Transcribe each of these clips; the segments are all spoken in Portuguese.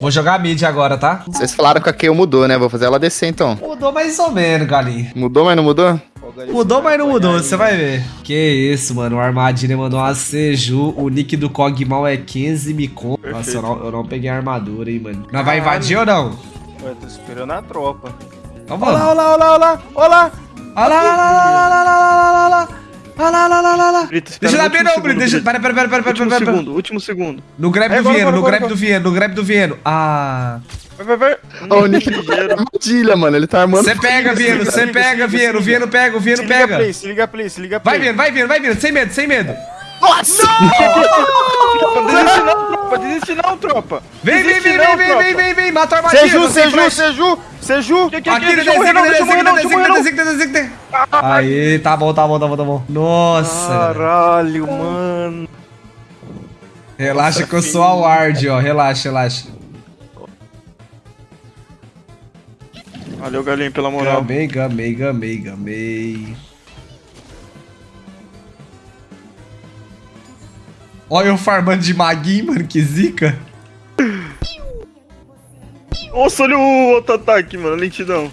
Vou jogar mid agora, tá? Vocês falaram que a Kayle mudou, né? Vou fazer ela descer então. Mudou mais ou menos, galinha. Mudou, mas não mudou? Mudou, mas não mudou, você vai ver. Que isso, mano. O Armadilha mandou uma Seju. O nick do Cogmal é 15 me com. Nossa, eu não, eu não peguei a armadura, hein, mano. Nós vai invadir ou não? Ué, tô esperando a tropa. Então Olha lá, vamos. olha lá, olha lá, olha lá, olha lá. Olha lá, Olha lá, olha lá, olha lá. Brito, Deixa eu dar bem último não, Brito. segundo, Deixa... Pera, pera, pera, pera, pera, Último pera, pera. segundo, último segundo. No grab É, do Vieno, no grab do Vieno, no grab do Vieno. Ah. Vai, vai, vai. Ó, o Nick armadilha, mano. Ele tá armando. Você pega, Vieno, você pega, Vieno. Vieno pega, o Vieno Se liga pega. play, se liga play, se liga play. Vai, Vieno, vai, Vieno, vai, Vieno. Sem medo, sem medo. Nossa! Não, tropa, desiste não, tropa. Vem, vem, vem, vem, vem, vem, vem, vem. Mata a armadilha. Seju, Seju. Seju, Seju. Aqui, que, deixa eu morrer não, deixa eu morrer não, deixa eu morrer não. designa, designa, designa. Aí, tá bom, tá bom, tá bom, tá bom. Nossa. Caralho, mano. Relaxa que eu sou a ward, ó. Relaxa, relaxa. Valeu, galinho, pela moral. Gamei, gamei, gamei, gamei. Olha eu farmando de maguinho, mano, que zica. Nossa, olha o outro ataque, mano. Lentidão.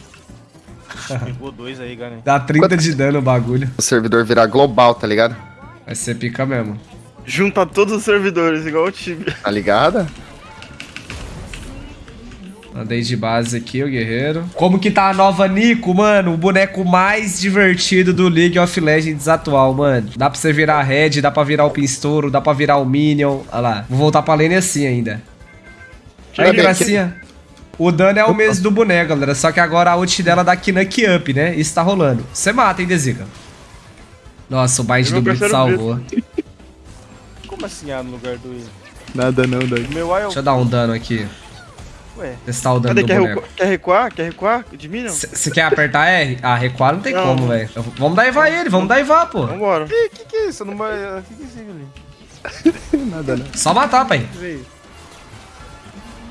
Pegou dois aí, galera. Dá 30 de dano o bagulho. O servidor virar global, tá ligado? Vai ser pica mesmo. Junta todos os servidores, igual o Tibia. Tá ligado? Andei de base aqui, o guerreiro. Como que tá a nova Nico, mano? O boneco mais divertido do League of Legends atual, mano. Dá pra você virar Red, dá pra virar o Pinstouro, dá pra virar o Minion. Olha lá. Vou voltar pra lane assim ainda. Aí, Olha gracinha. O dano é o mesmo do boneco, galera. Só que agora a ult dela dá Kinuck Up, né? Isso tá rolando. Você mata, hein, Dezica? Nossa, o bind do Brito salvou. Como assim A no lugar do I? Nada não, Doug. Meu A é. Deixa eu dar um dano aqui. Ué. Testar o dano Cadê? do Quer, boneco. recu- quer recuar? Quer recuar? De mim, não? Você quer apertar R? Ah, recuar não tem Não. como, velho. Eu- Vamos dar ele, vamos dar pô. Vambora. Que, que que é isso? Não vai... Que que é isso ali? Nada não. Só matar, pai.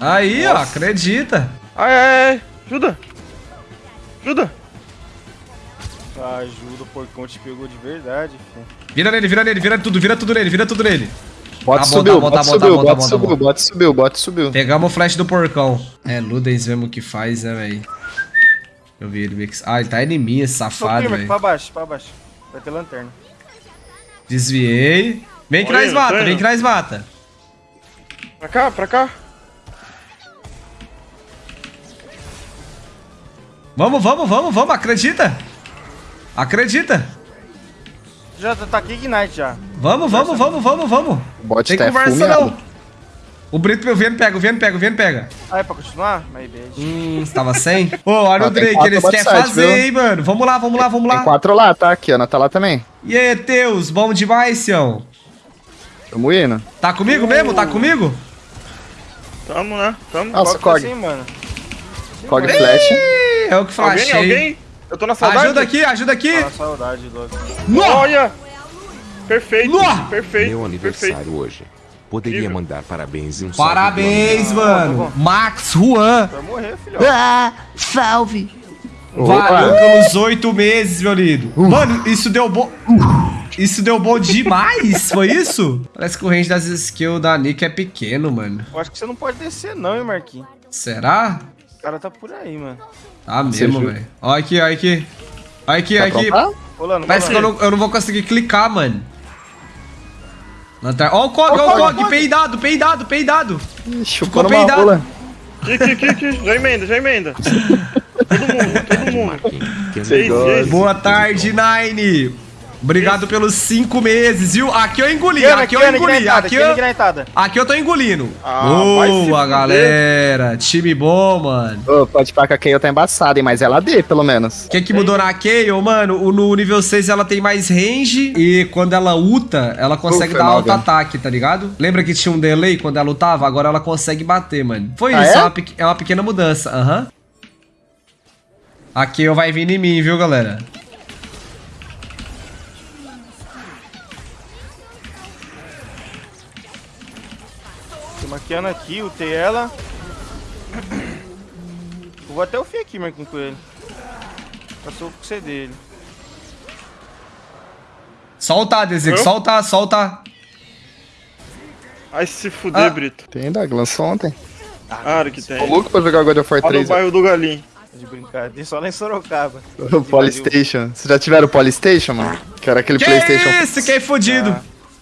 Aí, ó, acredita. Ai, ai, ai. Ajuda. Ajuda. Ajuda, o porcão te pegou de verdade, filho. Vira nele, vira nele, vira tudo, vira tudo nele, vira tudo nele. Bota Tá subiu, tá tá tá subiu, tá tá subiu, bota subiu, bota subiu. Pegamos o flash do porcão. É, Ludens mesmo que faz, né, velho? Eu vi ele meio que... Ah, ele tá em mim, esse Só safado, velho. pra baixo, pra baixo. Vai ter lanterna. Desviei. Vem que nós mata, vem que nós mata. Pra cá, pra cá. Vamos, vamos, vamos, vamos, acredita. Acredita. Já tá aqui Ignite já. Vamos, vamos, vamos, vamos, vamos. O bot Tem tá conversa não. O Brito, o Vieno pega, o Vieno pega, o Vieno pega. Ah, é pra continuar? My bad. Hum, você tava sem? Ô, olha Ah, o tem Drake, eles querem fazer, viu? hein, mano. Vamos lá, vamos lá, vamos Tem lá. quatro lá, tá? Aqui, Ana tá lá também. E aí, Teus, bom demais, Sião. Tamo indo. Tá comigo mesmo? Tá comigo? Tamo, né? Tamo. Nossa, Cog. assim, mano? Cog flash. É o que Alguém? flashei. Alguém? Eu tô na saudade. Ajuda aqui, ajuda aqui. Ah, saudade, louco. Nó! Olha! Perfeito. Nó! Perfeito. Meu aniversário Perfeito. hoje. Poderia mandar parabéns e um Parabéns, mano. Max Juan. Vai morrer, filho. Ah, salve! Valeu pelos oito meses, meu lindo. Mano, isso deu bom. Isso deu bom demais, foi isso? Parece que o range das skills da Nick é pequeno, mano. Eu acho que você não pode descer não, hein, Marquinhos. Será? O cara tá por aí, mano. Tá mesmo, velho. Olha aqui, olha aqui. Olha aqui, olha aqui. Rolando, Parece que eu não, eu não vou conseguir clicar, mano. Lanterna. Ó o Cog, ó o Cog. Peidado, peidado, peidado. Ih, Ficou peidado. rola. Aqui, aqui, aqui. Já emenda, já emenda. todo mundo, todo mundo. Boa tarde, Nine. Obrigado pelos cinco meses, viu? Aqui eu engoli, aqui eu engoli, aqui eu... Aqui eu tô engolindo. Ah, Boa, fuder. galera. Time bom, mano. Ô, pode parar que a Kayle tá embaçada, hein? Mas ela D, pelo menos. O que, que mudou na Kayle, mano? No nível 6 ela tem mais range e quando ela ulta, ela consegue Ufa, dar alto ataque, tá ligado? Lembra que tinha um delay quando ela lutava? Agora ela consegue bater, mano. Foi Ah, isso, é? é? uma, é uma pequena mudança, aham. A Kayle vai vir em mim, viu, galera? Tô maquiando aqui, utei ela. Eu vou até o fim aqui, Marquinhos, com ele. Passou com o C dele. Solta, Desico, Hã? solta, solta. Ai, se fuder, Ah. Brito. Tem Doug, lançou ontem. Claro que Tô tem. louco pra jogar God of War Lá no 3. bairro do Galinho. De brincadeira, só lá em Sorocaba. O Polystation. Vocês já tiveram o Polystation, mano? Que era aquele Que Playstation. isso, fiquei fudido.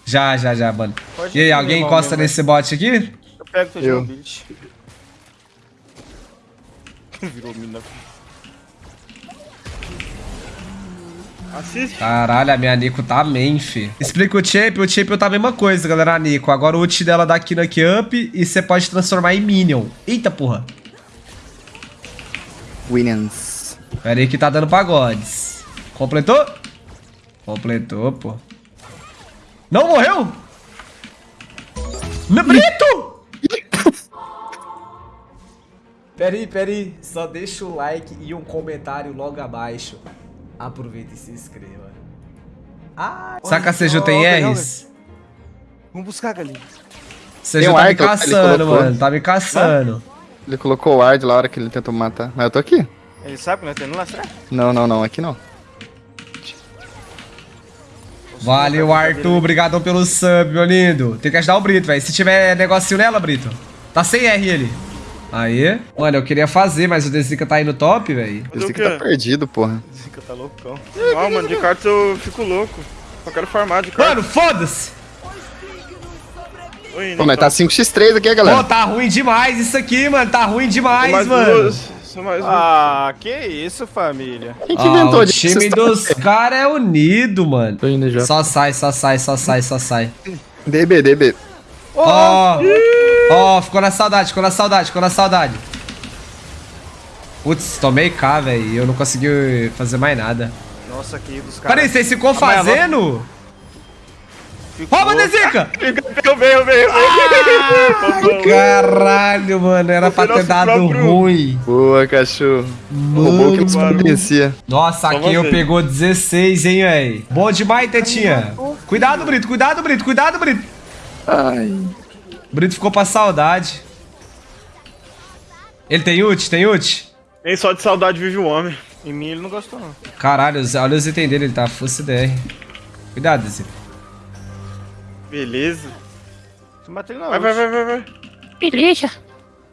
Já, já, já, mano. Pode E aí, alguém encosta nesse bot aqui? Eu pego teu Eu. Virou mina. Assiste. Caralho, a minha Nico tá main, fi. Explica o champ, o champ tá a mesma coisa, galera, a Nico. Agora o ult dela dá aqui no up e você pode transformar em minion. Eita porra. Williams. Pera aí que tá dando pagodes. Completou? Completou, pô. Não morreu? No Brito! pera aí, pera aí. Só deixa o like e um comentário logo abaixo. Aproveita e se inscreva. Ah, Saca, Seju tem Olha, olha, Rs? Vamos buscar, galinha. Seju Tem um tá me caçando, mano. Tá me caçando. Ele colocou o ward lá na hora que ele tentou me matar. Mas eu tô aqui. Ele sabe que nós temos lá, será? Não, não, não. Aqui não. Valeu, Arthur. Obrigadão pelo sub, meu lindo. Tem que ajudar o Brito, velho. Se tiver negocinho nela, Brito. Tá sem R ele. Aí. Mano, eu queria fazer, mas o Desica tá aí no top, velho. O aqui tá perdido, porra. Zica tá loucão. Ah, mano, de cartas eu fico louco. Só quero farmar de cartas. Mano, foda-se. Pô, mas tá 5x3 aqui, galera. Pô, tá ruim demais isso aqui, mano. Tá ruim demais, mais mano. duas. Mais duas. Ah, que isso, família. Quem que Ah, inventou o disso? time Vocês dos caras é unido, mano. Tô indo já. Só sai, só sai, só sai, só sai. DB, DB. Ó, ó, ficou na saudade, ficou na saudade, ficou na saudade. Putz, tomei K, velho. e Eu não consegui fazer mais nada. Nossa, que dos caras. Peraí, vocês ficou fazendo? Ficou- Rouba, eu venho, eu venho. Caralho, mano, era pra ter dado próprio- ruim. Boa, cachorro. Roubou que não mano. conhecia. Nossa, Só aqui eu pegou 16, hein, véi. Bom demais, Tetinha. Cuidado, Brito, cuidado, Brito, cuidado, Brito. Ai. Brito ficou pra saudade. Ele tem ult? Tem ult? Nem só de saudade vive o homem. Em mim ele não gostou, não. Caralho, olha os itens dele, ele tá full CDR. Cuidado, Zé. Beleza. Não. Vai, vai, vai, vai, vai. Beleza.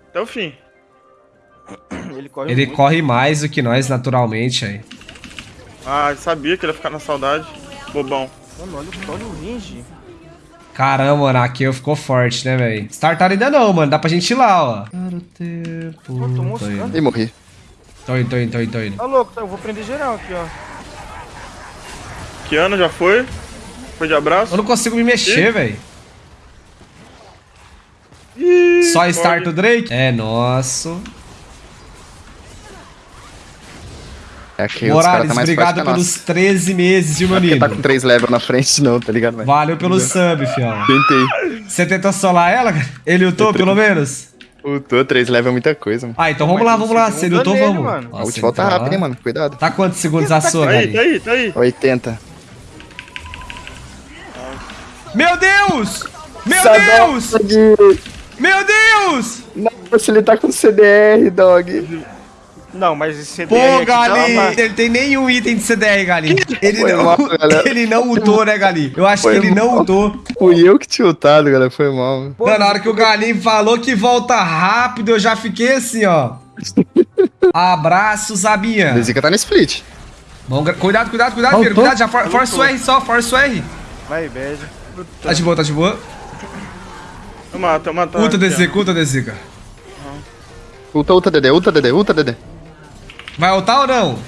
Até o fim. Ele corre Ele muito. corre mais do que nós, naturalmente, aí. Ah, eu sabia que ele ia ficar na saudade. Bobão. Mano, olha, o- olha o range. Caramba, mano, aqui eu ficou forte, né, velho? Startar ainda não, mano. Dá pra gente ir lá, ó. Para o tempo. Pô, tô mostrando. indo, Ih, morri. tô indo, tô indo, tô indo. Tô indo. Tá louco, tá? Eu vou prender geral aqui, ó. Kiana já foi. Foi de abraço. Eu não consigo me mexer, velho. Só start o Drake? É nosso. É Morales, tá obrigado pelos nossa. 13 meses, viu, meu Porque lindo? tá com 3 levels na frente, não, tá ligado, velho? Valeu pelo sub, fião. Tentei. Você tentou solar ela, cara? Ele lutou, pelo menos? Ultou, 3 levels é muita coisa, mano. Ah, então vamos lá, vamos lá. Se ele lutou, vamos. mano. A ult volta então, rápido, hein, mano. Cuidado. Tá quantos segundos a sua, Tá aí, tá aí, tá aí. 80. Meu Deus! Meu Sadão, Deus! dog. Meu Deus! Nossa, ele tá com CDR, dog. Não, mas esse CDR Pô, tá Gali, ele tem nenhum item de CDR, Gali. Ele Foi não, mal, ele não ultou, né, Gali? Eu acho Foi que ele não mal. ultou. Fui eu que tinha ultado, galera. Foi mal, mano. Mano, na hora que o Galinho falou que volta rápido, eu já fiquei assim, ó. Abraço, Zabinha. Desica tá no split. Bom, cuidado, cuidado, cuidado, filho. Cuidado, já for, força o R só, força o R. Vai, bad. Tá de boa, tá de boa. Eu mato, eu mato. Ulta. Desica, ulta Desica. Ulta, ulta, DD, ulta, DD, ulta, DD. Vai ultar ou não?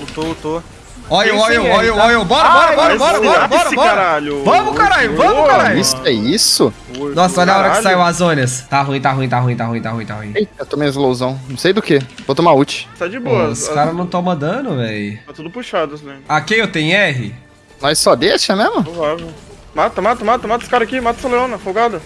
Ultou, ultou. Olha, olha, olha, tá? olha. Bora, bora, bora, bora, bora, bora, bora. caralho. Vamos, caralho, vamos, caralho. Isso é isso? Nossa, olha a hora que saiu as zonas. Tá ruim, tá ruim, tá ruim, tá ruim, tá ruim, tá ruim. Eita, tomei um slowzão. Não sei do que. Vou tomar ult. Tá de Pô, boa. os caras não tomam dano, véi. Tá tudo puxado, né? Aqui eu tenho R? Nós só deixa mesmo? Provável. Mata, mata, mata, mata esse cara aqui, mata essa leona, folgada.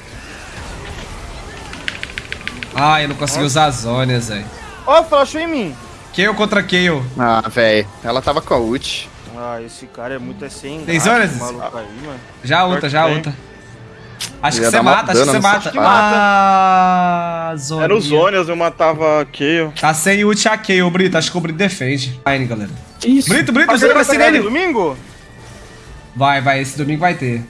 Ah, eu não consegui usar as zonas, velho. Ó, flashou em mim. Kayle contra Kayle. Ah, velho. Ela tava com a ult. Ah, esse cara é muito assim. Tem zonas? esse maluco aí, mano. Já ulta, que já ulta. Acho que você mata, acho que você mata. saco. que mata. Ah, zoninha. Era os Zônias, eu matava a Kayle. Tá sem ult a Kayle, Brito. Acho que o Brito defende. Vai, Brito, Isso. Brito, Brito, você vai ser nele. domingo? Vai, vai, esse domingo vai ter.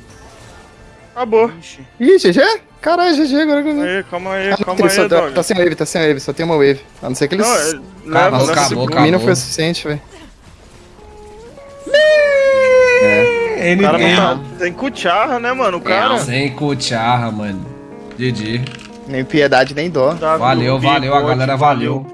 Acabou. Ixi. Ih, GG? Caralho, GG, agora que eu vi. Aí, calma aí, Ah, calma ele só aí, tá, dog. tá sem wave, tá sem wave, só tem uma wave. A não ser que eles. Não, é- Pra leva, Acabou, leva acabou, segundo. mim não foi o suficiente, velho. Ele O cara game. não tá. Tem cucharra, né, mano? O cara. Sem cucharra, mano. GG. Nem piedade, nem dó. Valeu, valeu, a galera valeu.